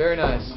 Very nice.